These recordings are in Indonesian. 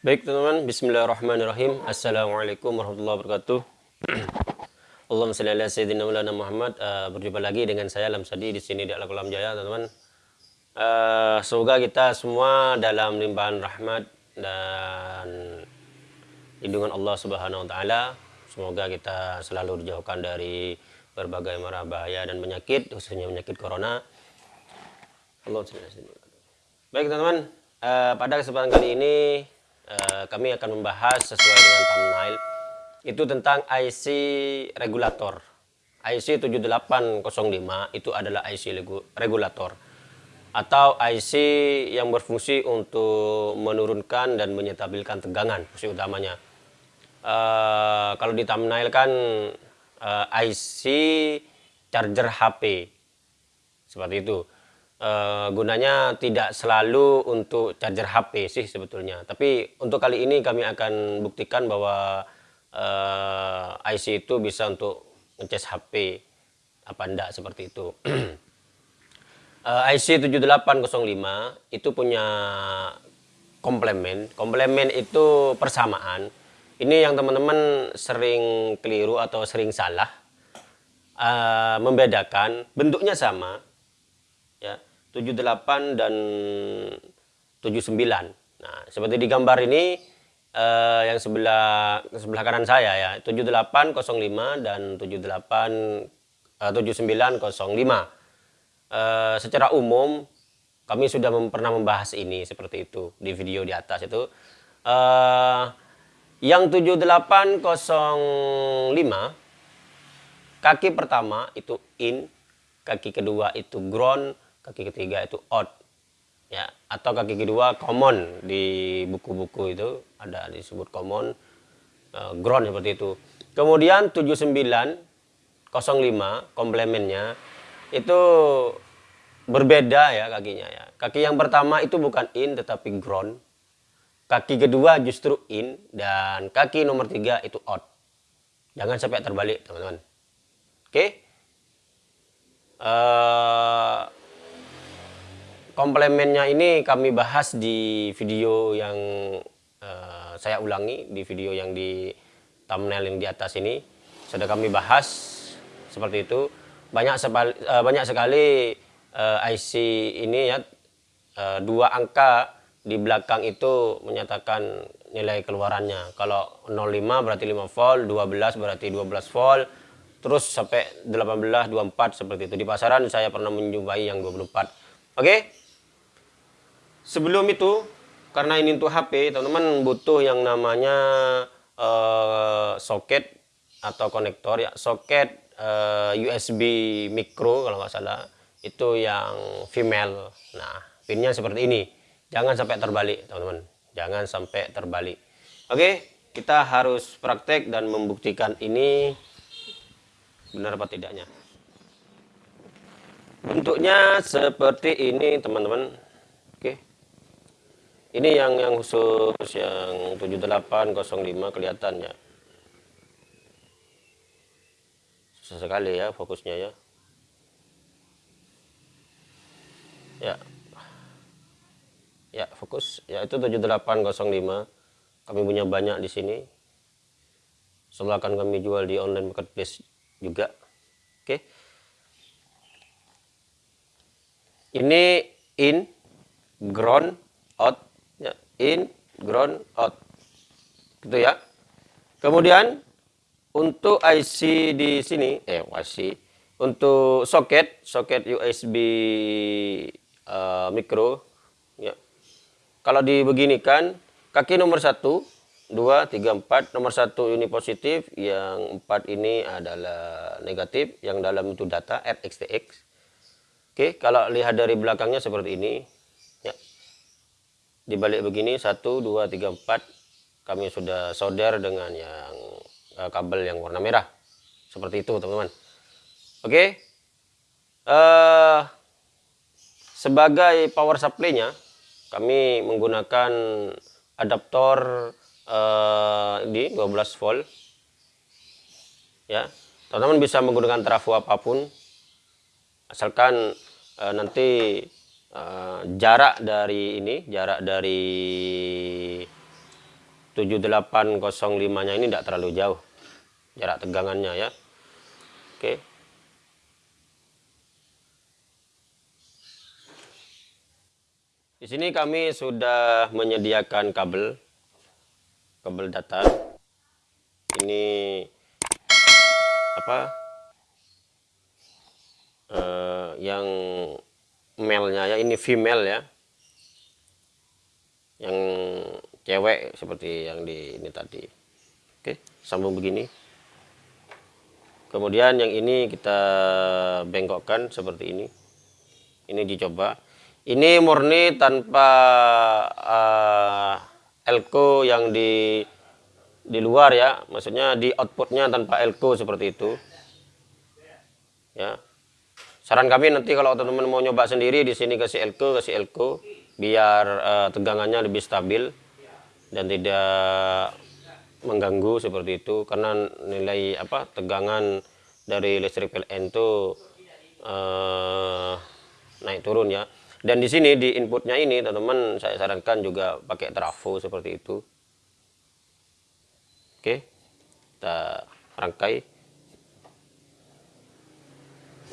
Baik teman-teman, Bismillahirrahmanirrahim. Assalamualaikum warahmatullahi wabarakatuh. Allahumma salli ala sayyidina Maulana Muhammad. Uh, berjumpa lagi dengan saya Lamsadi di sini di Al Kolam Jaya, teman-teman. Uh, semoga kita semua dalam limpahan rahmat dan lindungan Allah Subhanahu wa taala. Semoga kita selalu dijauhkan dari berbagai marah bahaya dan penyakit, khususnya penyakit corona. Allah Baik teman-teman, uh, pada kesempatan kali ini Eh, kami akan membahas sesuai dengan thumbnail itu tentang IC regulator. IC 7805 itu adalah IC regulator atau IC yang berfungsi untuk menurunkan dan menyetabilkan tegangan fungsi utamanya. Uh, kalau di thumbnail kan uh, eh, IC charger HP seperti itu uh, gunanya tidak selalu untuk charger HP sih sebetulnya. Tapi untuk kali ini kami akan buktikan bahwa uh, eh, IC itu bisa untuk ngecas HP apa enggak seperti itu. uh, IC 7805 itu punya komplemen. Komplemen itu persamaan. Ini yang teman-teman sering keliru atau sering salah uh, membedakan bentuknya sama 78 dan 79. Nah, seperti di gambar ini eh, yang sebelah sebelah kanan saya ya, 7805 dan 78 eh, 7905. Eh, secara umum kami sudah mem pernah membahas ini seperti itu di video di atas itu. Eh, yang 7805 kaki pertama itu in, kaki kedua itu ground, kaki ketiga itu out. Ya atau kaki kedua common di buku-buku itu ada disebut common uh, ground seperti itu. Kemudian 7905 komplemennya itu berbeda ya kakinya ya. Kaki yang pertama itu bukan in tetapi ground. Kaki kedua justru in dan kaki nomor tiga itu out. Jangan sampai terbalik teman-teman. Oke? Okay? uh, eh, komplemennya ini kami bahas di video yang uh, saya ulangi di video yang di thumbnail yang di atas ini. Sudah kami bahas seperti itu. Banyak sekali, uh, banyak sekali uh, eh, IC ini ya uh, dua angka di belakang itu menyatakan nilai keluarannya. Kalau 05 berarti 5 volt 12 berarti 12 volt terus sampai 18 24 seperti itu. Di pasaran saya pernah menjumpai yang 24 oke? okay? Sebelum itu karena ini untuk HP teman-teman butuh yang namanya uh, soket atau konektor ya soket uh, eh, USB micro kalau nggak salah. Itu yang female. Nah pinnya seperti ini. Jangan sampai terbalik teman-teman. Jangan sampai terbalik. Oke kita harus praktek dan membuktikan ini benar apa tidaknya. Bentuknya seperti ini teman-teman ini yang yang khusus yang 7805 kelihatan ya susah sekali ya fokusnya ya. Ya. Ya fokus. Ya itu 7805 kami punya banyak di sini. Setelah akan kami jual di online marketplace juga. Oke. Ini in ground in, ground, out. Gitu ya. Kemudian untuk IC di sini, eh IC, untuk soket, soket USB uh, eh, micro, ya. Kalau dibeginikan, kaki nomor satu, dua, tiga, empat, nomor satu ini positif, yang empat ini adalah negatif, yang dalam itu data RXTX. Oke, kalau lihat dari belakangnya seperti ini, dibalik begini satu dua tiga empat kami sudah solder dengan yang uh, kabel yang warna merah. Seperti itu teman-teman. Oke? Okay. uh, eh, sebagai power supply-nya kami menggunakan adaptor uh, di 12 volt. Ya teman-teman bisa menggunakan trafo apa pun. Asalkan uh, nanti uh, jarak dari ini jarak dari 7805 nya ini tidak terlalu jauh jarak tegangannya ya. Oke. Di sini kami sudah menyediakan kabel kabel datar ini apa? Uh, yang male-nya ya ini female ya. Yang cewek seperti yang di ini tadi. Oke sambung begini. Kemudian yang ini kita bengkokkan seperti ini. Ini dicoba. Ini murni tanpa uh, elko yang di di luar ya. Maksudnya di outputnya tanpa elko seperti itu. Ya saran kami nanti kalau teman-teman mau nyoba sendiri di sini kasih elko kasih elko biar uh, tegangannya lebih stabil dan tidak mengganggu seperti itu. Karena nilai apa tegangan dari listrik PLN itu uh, naik turun ya. Dan di sini di inputnya ini teman-teman saya sarankan juga pakai trafo seperti itu. Oke kita rangkai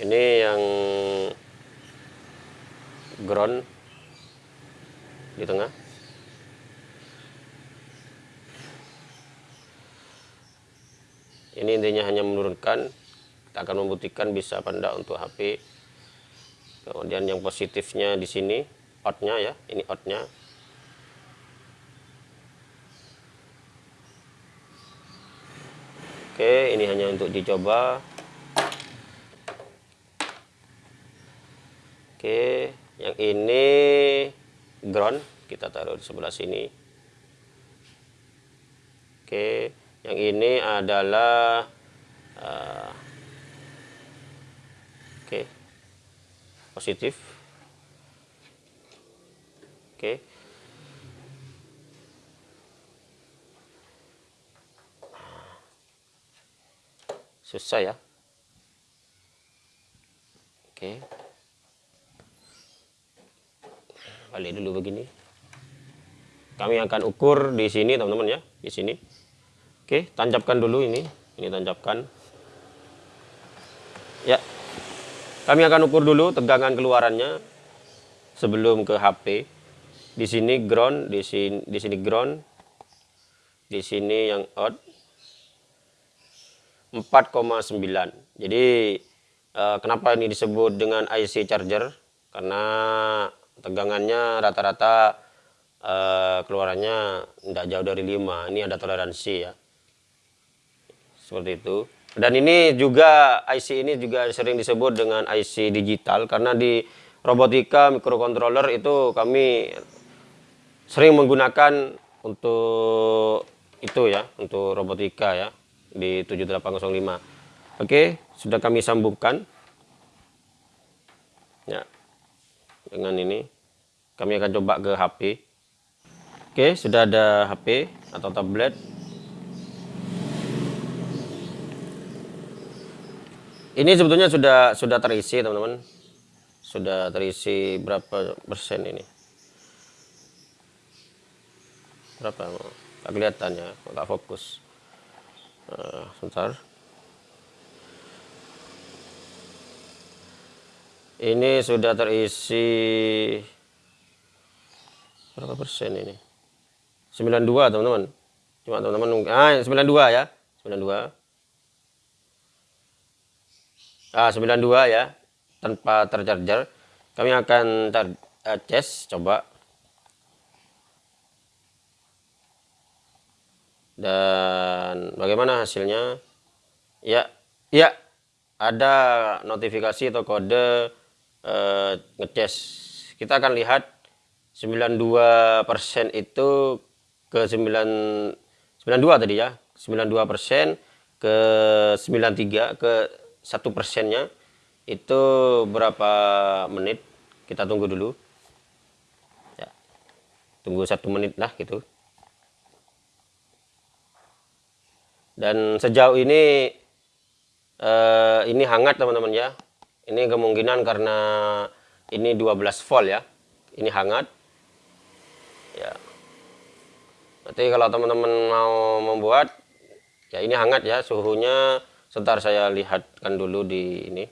ini yang ground di tengah. Ini intinya hanya menurunkan kita akan membuktikan bisa apa enggak untuk HP kemudian yang positifnya di sini outnya ya ini outnya. Oke ini hanya untuk dicoba oke yang ini ground kita taruh di sebelah sini. Oke yang ini adalah uh, oke positif. Oke. Susah ya oke okay. Dulu begini kami akan ukur di sini teman-teman ya di sini Oke, tancapkan dulu ini. Ini tancapkan. Ya. Kami akan ukur dulu tegangan keluarannya sebelum ke HP. Di sini ground, di sini di sini ground. Di sini yang out 4,9. Jadi eh, kenapa ini disebut dengan IC charger? Karena tegangannya rata-rata eh, keluarannya tidak jauh dari 5. Ini ada toleransi ya. Seperti itu. Dan ini juga IC ini juga sering disebut dengan IC digital. Karena di robotika microcontroller itu kami sering menggunakan untuk itu ya. Untuk robotika ya. Di 7805 oke sudah kami sambungkan. Ya dengan ini kami akan coba ke HP oke sudah ada HP atau tablet Ini sebetulnya sudah sudah terisi teman-teman. Sudah terisi berapa persen ini? Berapa? Tak kelihatan ya, nggak fokus. Uh, sebentar. Ini sudah terisi berapa persen ini? 92 teman-teman. Cuma teman-teman ah 92 ya. 92 ah, 92 ya. Tanpa tercharger kami akan ter uh, tes coba. Dan bagaimana hasilnya? Ya ya. Ada notifikasi atau kode uh, ngecas kita akan lihat 92% itu ke 9 92 tadi ya. 92% ke 93 ke satu persennya. Itu berapa menit? Kita tunggu dulu. Ya, tunggu satu menit lah gitu. Dan sejauh ini eh, ini hangat teman-teman ya ini kemungkinan karena ini 12 volt ya. Ini hangat. Ya. Nanti kalau teman-teman mau membuat ya ini hangat ya suhunya sebentar saya lihatkan dulu di ini.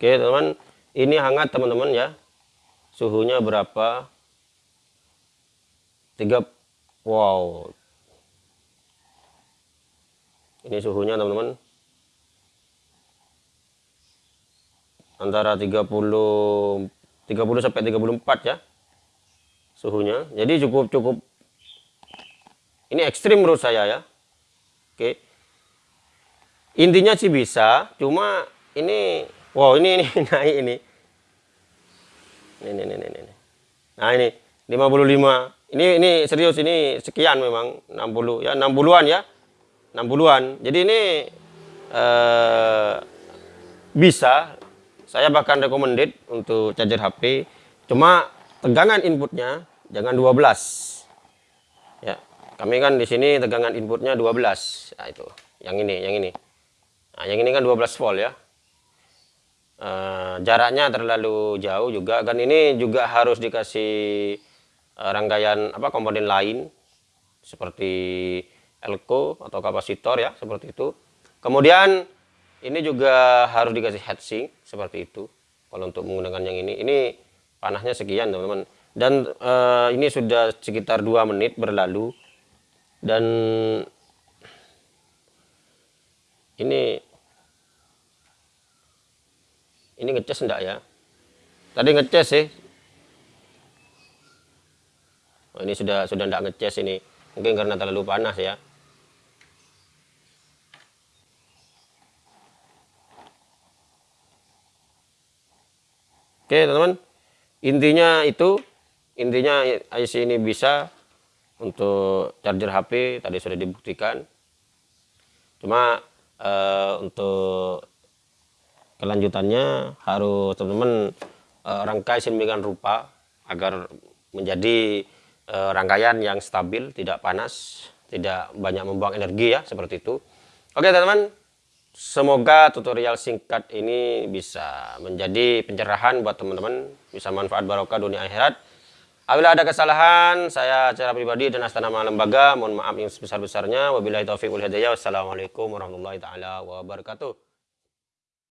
Oke teman ini hangat teman-teman ya. Suhunya berapa? Tiga wow. Ini suhunya teman-teman antara 30 30 sampai 34 ya suhunya. Jadi cukup cukup. Ini ekstrim menurut saya ya. Oke. Intinya sih bisa cuma ini wow ini ini naik ini. Ini ini ini, ini. nah ini 55 ini ini serius ini sekian memang 60 ya 60-an ya. 60-an jadi ini eh, bisa saya bahkan recommended untuk charger HP cuma tegangan inputnya jangan 12 ya kami kan di sini tegangan inputnya 12 nah itu. Yang ini yang ini. Nah yang ini kan 12 volt ya. E, jaraknya terlalu jauh juga. Kan ini juga harus dikasih e, rangkaian apa komponen lain. Seperti elko atau kapasitor ya seperti itu. Kemudian ini juga harus dikasih heatsink seperti itu. Kalau untuk menggunakan yang ini ini panahnya sekian teman-teman. Dan uh, ini sudah sekitar dua menit berlalu. Dan ini ini ngecas enggak ya? Tadi ngecas sih. Oh, ini sudah sudah enggak ngecas ini. Mungkin karena terlalu panas ya oke teman-teman. Intinya itu intinya IC ini bisa untuk charger HP tadi sudah dibuktikan. Cuma uh, untuk kelanjutannya harus teman-teman uh, rangkai sedemikian rupa agar menjadi uh, rangkaian yang stabil tidak panas tidak banyak membuang energi ya seperti itu. Oke teman-teman semoga tutorial singkat ini bisa menjadi pencerahan buat teman-teman bisa manfaat barokah dunia akhirat Apabila ada kesalahan, saya secara pribadi dan astana lembaga, mohon maaf yang sebesar-besarnya. Wabillahi taufiq wal hidayah. Wassalamualaikum warahmatullahi taala wabarakatuh.